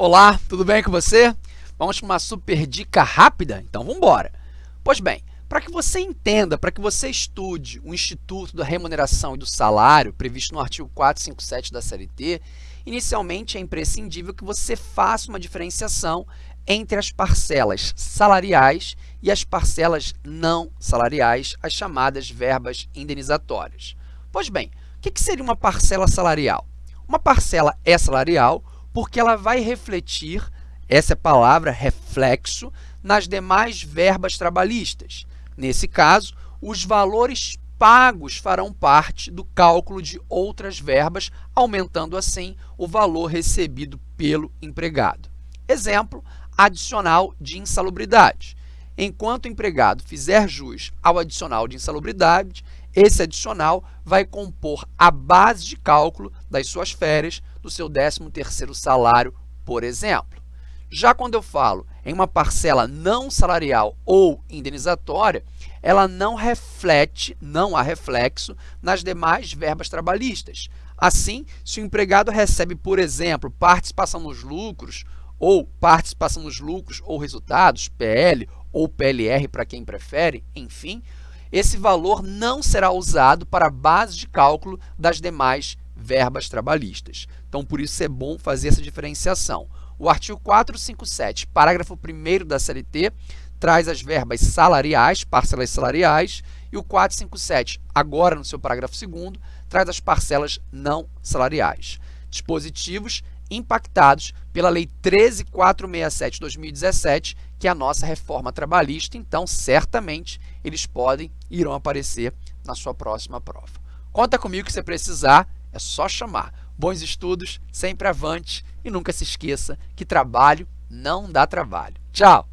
Olá, tudo bem com você? Vamos para uma super dica rápida? Então, vamos embora. Pois bem, para que você entenda, para que você estude o Instituto da Remuneração e do Salário, previsto no artigo 457 da CLT, inicialmente é imprescindível que você faça uma diferenciação entre as parcelas salariais e as parcelas não salariais, as chamadas verbas indenizatórias. Pois bem, o que seria uma parcela salarial? Uma parcela é salarial porque ela vai refletir, essa é palavra, reflexo, nas demais verbas trabalhistas. Nesse caso, os valores pagos farão parte do cálculo de outras verbas, aumentando assim o valor recebido pelo empregado. Exemplo, adicional de insalubridade. Enquanto o empregado fizer jus ao adicional de insalubridade, esse adicional vai compor a base de cálculo das suas férias do seu 13º salário, por exemplo. Já quando eu falo em uma parcela não salarial ou indenizatória, ela não reflete, não há reflexo nas demais verbas trabalhistas. Assim, se o empregado recebe, por exemplo, participação nos lucros ou participação nos lucros ou resultados, PL ou PLR para quem prefere, enfim, esse valor não será usado para a base de cálculo das demais verbas trabalhistas. Então, por isso é bom fazer essa diferenciação. O artigo 457, parágrafo 1 da CLT, traz as verbas salariais, parcelas salariais, e o 457, agora no seu parágrafo 2 traz as parcelas não salariais. Dispositivos impactados pela Lei 13467 de 2017, que é a nossa reforma trabalhista, então certamente eles podem irão aparecer na sua próxima prova. Conta comigo que você precisar, é só chamar. Bons estudos, sempre avante e nunca se esqueça que trabalho não dá trabalho. Tchau!